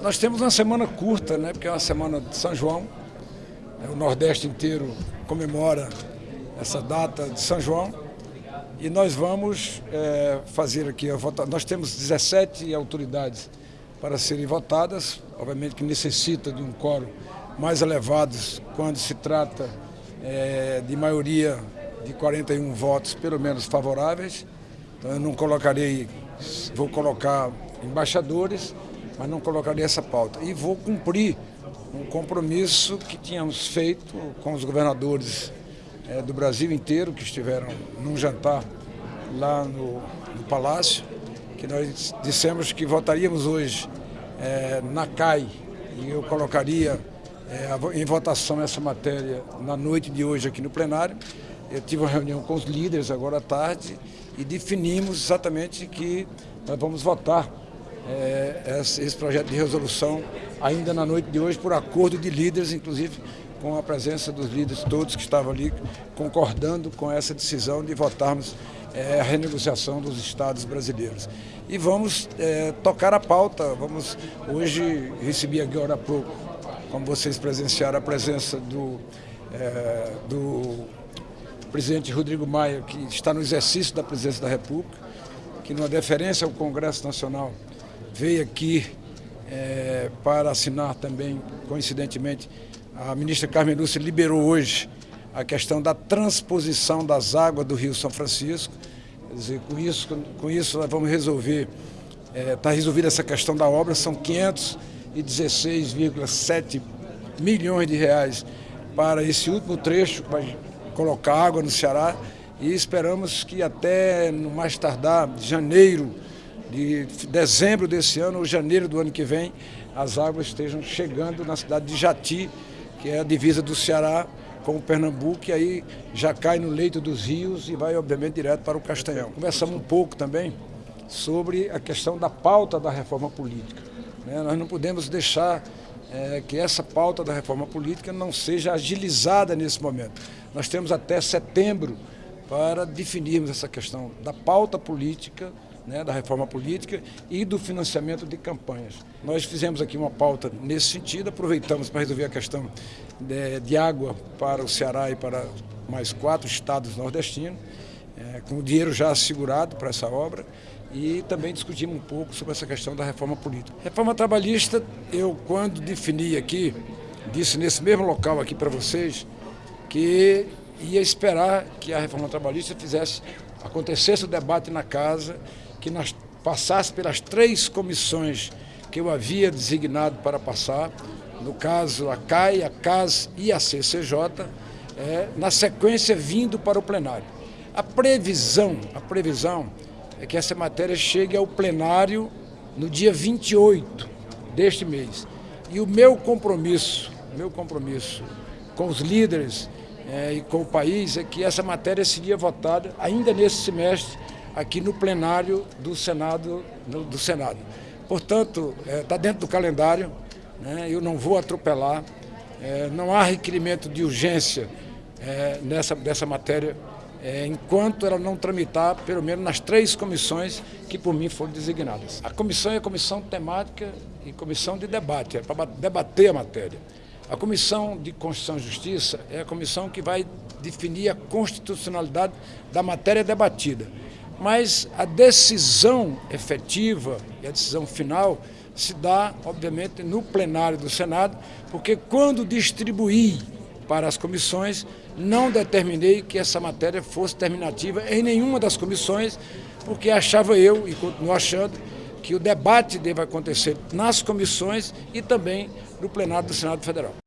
Nós temos uma semana curta, né, porque é uma semana de São João. É, o Nordeste inteiro comemora essa data de São João. E nós vamos é, fazer aqui a votação. Nós temos 17 autoridades para serem votadas, obviamente que necessita de um quórum mais elevado quando se trata é, de maioria de 41 votos, pelo menos favoráveis. Então eu não colocarei, vou colocar embaixadores, mas não colocarei essa pauta. E vou cumprir um compromisso que tínhamos feito com os governadores é, do Brasil inteiro, que estiveram num jantar lá no, no Palácio, que nós dissemos que votaríamos hoje é, na CAI e eu colocaria é, em votação essa matéria na noite de hoje aqui no plenário. Eu tive uma reunião com os líderes agora à tarde e definimos exatamente que nós vamos votar é, esse projeto de resolução ainda na noite de hoje por acordo de líderes, inclusive com a presença dos líderes todos que estavam ali concordando com essa decisão de votarmos é, a renegociação dos estados brasileiros. E vamos é, tocar a pauta, vamos hoje recebi agora há pouco, como vocês presenciaram, a presença do, é, do presidente Rodrigo Maia, que está no exercício da presidência da República, que numa deferência ao Congresso Nacional veio aqui é, para assinar também, coincidentemente, a ministra Carmen Lúcia liberou hoje a questão da transposição das águas do Rio São Francisco. Quer dizer, com isso, com isso nós vamos resolver, está é, tá resolvida essa questão da obra, são 516,7 milhões de reais para esse último trecho, para colocar água no Ceará, e esperamos que até, no mais tardar, janeiro de dezembro desse ano ou janeiro do ano que vem, as águas estejam chegando na cidade de Jati, que é a divisa do Ceará com o Pernambuco, e aí já cai no leito dos rios e vai, obviamente, direto para o Castanhão. Conversamos um pouco também sobre a questão da pauta da reforma política. Né? Nós não podemos deixar é, que essa pauta da reforma política não seja agilizada nesse momento. Nós temos até setembro para definirmos essa questão da pauta política né, da reforma política e do financiamento de campanhas. Nós fizemos aqui uma pauta nesse sentido, aproveitamos para resolver a questão de, de água para o Ceará e para mais quatro estados nordestinos, é, com o dinheiro já assegurado para essa obra e também discutimos um pouco sobre essa questão da reforma política. Reforma trabalhista, eu quando defini aqui, disse nesse mesmo local aqui para vocês, que ia esperar que a reforma trabalhista fizesse, acontecesse o debate na casa que nós passasse pelas três comissões que eu havia designado para passar, no caso a CAI, a CAS e a CCJ, é, na sequência vindo para o plenário. A previsão, a previsão é que essa matéria chegue ao plenário no dia 28 deste mês. E o meu compromisso, meu compromisso com os líderes é, e com o país é que essa matéria seria votada ainda nesse semestre aqui no plenário do Senado. No, do Senado. Portanto, está é, tá dentro do calendário, né, eu não vou atropelar, é, não há requerimento de urgência é, nessa, dessa matéria, é, enquanto ela não tramitar, pelo menos nas três comissões que por mim foram designadas. A comissão é a comissão temática e comissão de debate, é para debater a matéria. A Comissão de Constituição e Justiça é a comissão que vai definir a constitucionalidade da matéria debatida mas a decisão efetiva e a decisão final se dá, obviamente, no plenário do Senado, porque quando distribuí para as comissões, não determinei que essa matéria fosse terminativa em nenhuma das comissões, porque achava eu, e continuo achando, que o debate deve acontecer nas comissões e também no plenário do Senado Federal.